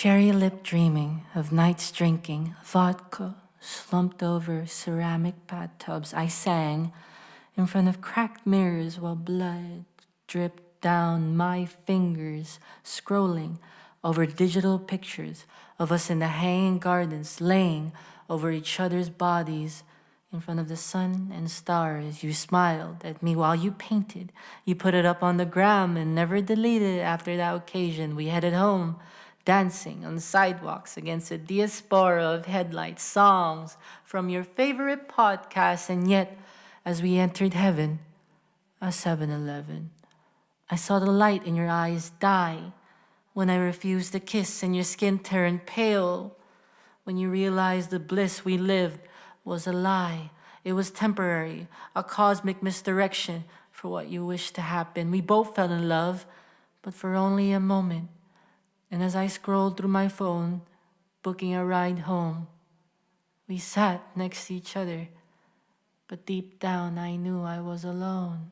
Cherry lip dreaming of nights drinking vodka slumped over ceramic bathtubs. I sang in front of cracked mirrors while blood dripped down my fingers, scrolling over digital pictures of us in the hanging gardens, laying over each other's bodies in front of the sun and stars. You smiled at me while you painted. You put it up on the gram and never deleted it after that occasion. We headed home, dancing on sidewalks against a diaspora of headlights, songs from your favorite podcast, and yet, as we entered heaven, a 7-Eleven, I saw the light in your eyes die when I refused a kiss and your skin turned pale when you realized the bliss we lived was a lie. It was temporary, a cosmic misdirection for what you wished to happen. We both fell in love, but for only a moment. And as I scrolled through my phone, booking a ride home, we sat next to each other, but deep down I knew I was alone.